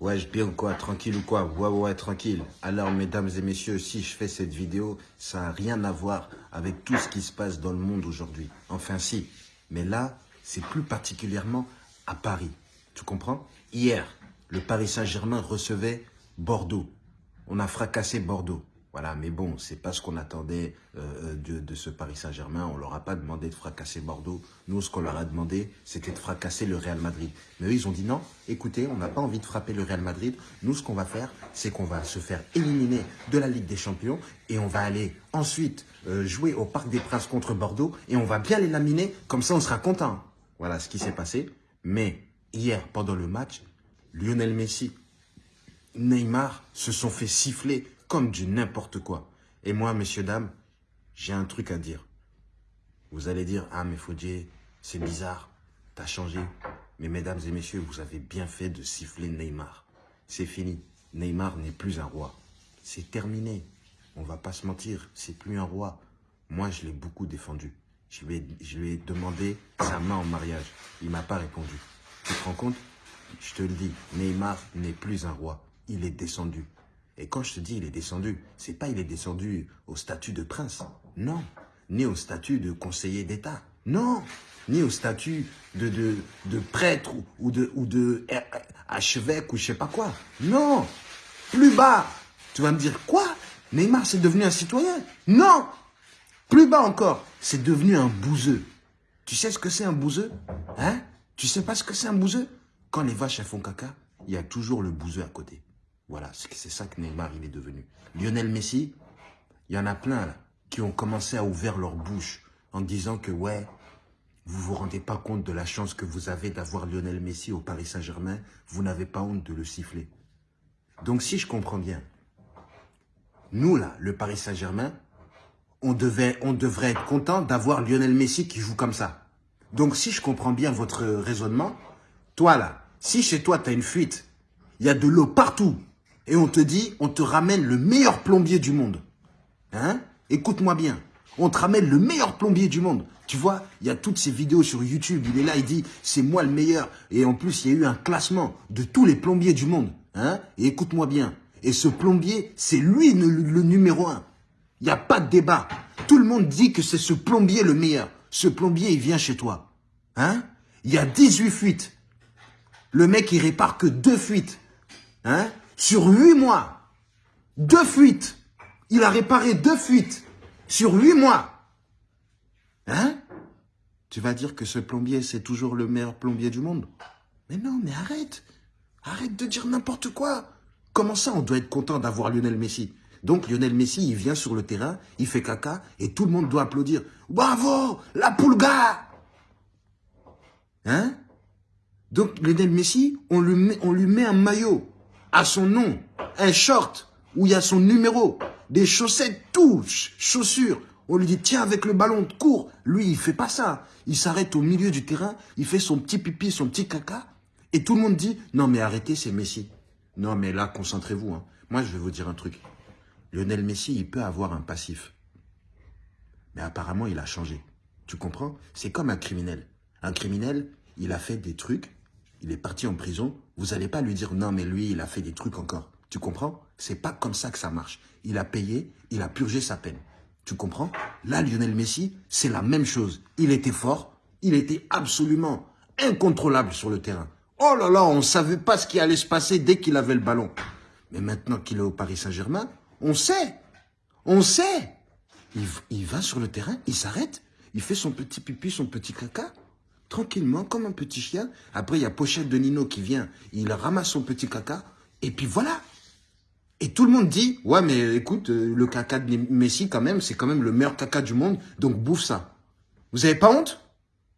Ouais, je bien quoi, tranquille ou quoi? Ouais, ouais, tranquille. Alors, mesdames et messieurs, si je fais cette vidéo, ça n'a rien à voir avec tout ce qui se passe dans le monde aujourd'hui. Enfin, si. Mais là, c'est plus particulièrement à Paris. Tu comprends? Hier, le Paris Saint-Germain recevait Bordeaux. On a fracassé Bordeaux. Voilà, mais bon, c'est pas ce qu'on attendait euh, de, de, ce Paris Saint-Germain. On leur a pas demandé de fracasser Bordeaux. Nous, ce qu'on leur a demandé, c'était de fracasser le Real Madrid. Mais eux, ils ont dit non, écoutez, on n'a pas envie de frapper le Real Madrid. Nous, ce qu'on va faire, c'est qu'on va se faire éliminer de la Ligue des Champions et on va aller ensuite euh, jouer au Parc des Princes contre Bordeaux et on va bien les laminer, comme ça on sera content. Voilà ce qui s'est passé. Mais hier, pendant le match, Lionel Messi, Neymar se sont fait siffler comme du n'importe quoi. Et moi, messieurs, dames, j'ai un truc à dire. Vous allez dire, ah mais Fodje, c'est bizarre, t'as changé. Mais mesdames et messieurs, vous avez bien fait de siffler Neymar. C'est fini. Neymar n'est plus un roi. C'est terminé. On va pas se mentir, c'est plus un roi. Moi, je l'ai beaucoup défendu. Je lui, ai, je lui ai demandé sa main en mariage. Il m'a pas répondu. Tu te rends compte? Je te le dis, Neymar n'est plus un roi. Il est descendu. Et quand je te dis il est descendu, c'est pas il est descendu au statut de prince. Non. Ni au statut de conseiller d'État. Non. Ni au statut de, prêtre ou, de, ou de archevêque ou je sais pas quoi. Non. Plus bas. Tu vas me dire quoi? Neymar, c'est devenu un citoyen? Non. Plus bas encore. C'est devenu un bouseux. Tu sais ce que c'est un bouseux? Hein? Tu sais pas ce que c'est un bouseux? Quand les vaches font caca, il y a toujours le bouseux à côté. Voilà, c'est ça que Neymar, il est devenu. Lionel Messi, il y en a plein là, qui ont commencé à ouvrir leur bouche en disant que, ouais, vous vous rendez pas compte de la chance que vous avez d'avoir Lionel Messi au Paris Saint-Germain, vous n'avez pas honte de le siffler. Donc si je comprends bien, nous là, le Paris Saint-Germain, on, on devrait être content d'avoir Lionel Messi qui joue comme ça. Donc si je comprends bien votre raisonnement, toi là, si chez toi tu as une fuite, il y a de l'eau partout, et on te dit, on te ramène le meilleur plombier du monde. Hein? Écoute-moi bien. On te ramène le meilleur plombier du monde. Tu vois, il y a toutes ces vidéos sur YouTube. Il est là, il dit, c'est moi le meilleur. Et en plus, il y a eu un classement de tous les plombiers du monde. Hein? Et écoute-moi bien. Et ce plombier, c'est lui le, numéro un. Il n'y a pas de débat. Tout le monde dit que c'est ce plombier le meilleur. Ce plombier, il vient chez toi. Hein? Il y a 18 fuites. Le mec, il répare que deux fuites. Hein? Sur huit mois, deux fuites. Il a réparé deux fuites sur huit mois. Hein? Tu vas dire que ce plombier, c'est toujours le meilleur plombier du monde? Mais non, mais arrête. Arrête de dire n'importe quoi. Comment ça, on doit être content d'avoir Lionel Messi? Donc Lionel Messi, il vient sur le terrain, il fait caca, et tout le monde doit applaudir. Bravo, la poulga Hein? Donc Lionel Messi, on lui, met, on lui met un maillot à son nom, un short où il y a son numéro, des chaussettes, tout, chaussures. On lui dit, tiens, avec le ballon, cours. Lui, il fait pas ça. Il s'arrête au milieu du terrain, il fait son petit pipi, son petit caca. Et tout le monde dit, non, mais arrêtez, c'est Messi. Non, mais là, concentrez-vous. Hein. Moi, je vais vous dire un truc. Lionel Messi, il peut avoir un passif. Mais apparemment, il a changé. Tu comprends? C'est comme un criminel. Un criminel, il a fait des trucs, il est parti en prison, vous n'allez pas lui dire non mais lui il a fait des trucs encore. Tu comprends? C'est pas comme ça que ça marche. Il a payé, il a purgé sa peine. Tu comprends? Là Lionel Messi, c'est la même chose. Il était fort, il était absolument incontrôlable sur le terrain. Oh là là, on ne savait pas ce qui allait se passer dès qu'il avait le ballon. Mais maintenant qu'il est au Paris Saint-Germain, on sait. On sait. Il, il va sur le terrain, il s'arrête, il fait son petit pipi, son petit caca tranquillement, comme un petit chien. Après, il y a Pochette de Nino qui vient, il ramasse son petit caca, et puis voilà. Et tout le monde dit, ouais, mais écoute, euh, le caca de Messi, quand même, c'est quand même le meilleur caca du monde, donc bouffe ça. Vous avez pas honte?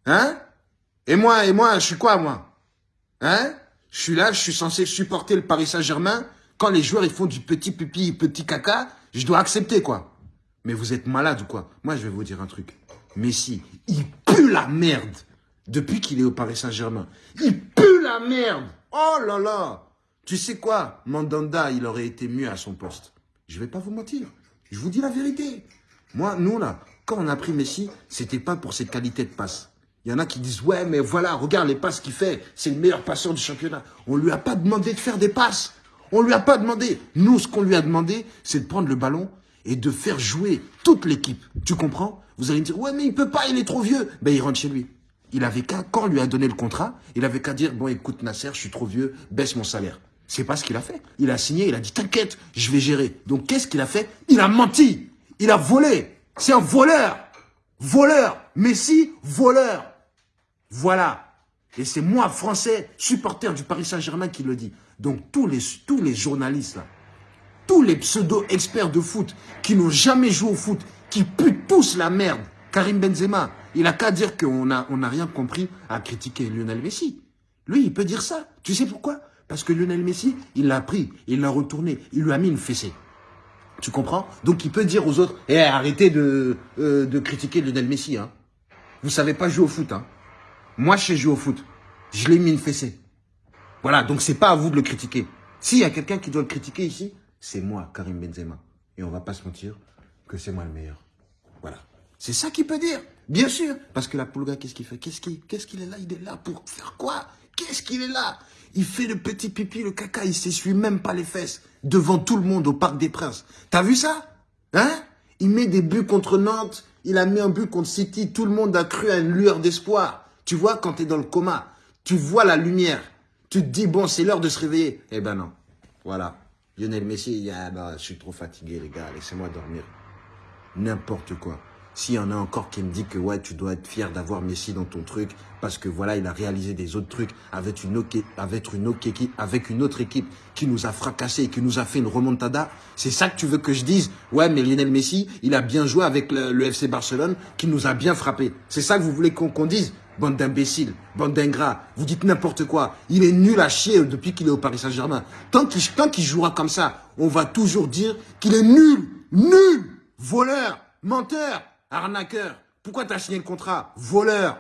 Hein? Et moi, et moi, je suis quoi, moi? Hein? Je suis là, je suis censé supporter le Paris Saint-Germain. Quand les joueurs, ils font du petit pipi, petit caca, je dois accepter, quoi. Mais vous êtes malade ou quoi? Moi, je vais vous dire un truc. Messi, il pue la merde depuis qu'il est au Paris Saint-Germain. Il pue la merde Oh là là Tu sais quoi Mandanda, il aurait été mieux à son poste. Je vais pas vous mentir. Je vous dis la vérité. Moi, nous, là, quand on a pris Messi, c'était pas pour ses qualités de passe. Il y en a qui disent, ouais, mais voilà, regarde les passes qu'il fait. C'est le meilleur passeur du championnat. On lui a pas demandé de faire des passes. On lui a pas demandé. Nous, ce qu'on lui a demandé, c'est de prendre le ballon et de faire jouer toute l'équipe. Tu comprends? Vous allez me dire, ouais, mais il peut pas, il est trop vieux. Ben, il rentre chez lui. Il avait qu'à, quand on lui a donné le contrat, il avait qu'à dire, bon, écoute, Nasser, je suis trop vieux, baisse mon salaire. C'est pas ce qu'il a fait. Il a signé, il a dit, t'inquiète, je vais gérer. Donc, qu'est-ce qu'il a fait? Il a menti. Il a volé. C'est un voleur. Voleur. Messi, voleur. Voilà. Et c'est moi, français, supporter du Paris Saint-Germain, qui le dit. Donc, tous les, tous les journalistes, là, tous les pseudo-experts de foot qui n'ont jamais joué au foot, qui puent tous la merde, Karim Benzema, il a qu'à dire qu'on n'a on a rien compris à critiquer Lionel Messi. Lui, il peut dire ça. Tu sais pourquoi? Parce que Lionel Messi, il l'a pris, il l'a retourné, il lui a mis une fessée. Tu comprends? Donc il peut dire aux autres, eh, arrêtez de, euh, de critiquer Lionel Messi. Hein. Vous savez pas jouer au foot. Hein. Moi, je sais jouer au foot. Je l'ai mis une fessée. Voilà, donc c'est pas à vous de le critiquer. S'il y a quelqu'un qui doit le critiquer ici, c'est moi, Karim Benzema. Et on va pas se mentir que c'est moi le meilleur. Voilà. C'est ça qu'il peut dire. Bien sûr. Parce que la Pulga, qu'est-ce qu'il fait? Qu'est-ce qu'il est là? Il est là pour faire quoi? Qu'est-ce qu'il est là? Il fait le petit pipi, le caca, il s'essuie même pas les fesses. Devant tout le monde au Parc des Princes. T'as vu ça? Hein? Il met des buts contre Nantes. Il a mis un but contre City. Tout le monde a cru à une lueur d'espoir. Tu vois, quand tu es dans le coma, tu vois la lumière. Tu te dis, bon, c'est l'heure de se réveiller. Eh ben non. Voilà. Lionel Messi, ah bah, je suis trop fatigué, les gars, laissez-moi dormir. N'importe quoi. S'il y en a encore qui me dit que ouais, tu dois être fier d'avoir Messi dans ton truc parce que voilà, il a réalisé des autres trucs avec une, avec autre équipe qui nous a fracassé et qui nous a fait une remontada. C'est ça que tu veux que je dise? Ouais, mais Lionel Messi, il a bien joué avec le, FC Barcelone qui nous a bien frappé. C'est ça que vous voulez qu'on dise? Bande d'imbéciles, bande d'ingrats, vous dites n'importe quoi. Il est nul à chier depuis qu'il est au Paris Saint-Germain. Tant qu'il jouera comme ça, on va toujours dire qu'il est nul, nul, voleur, menteur, arnaqueur. Pourquoi t'as signé le contrat? Voleur.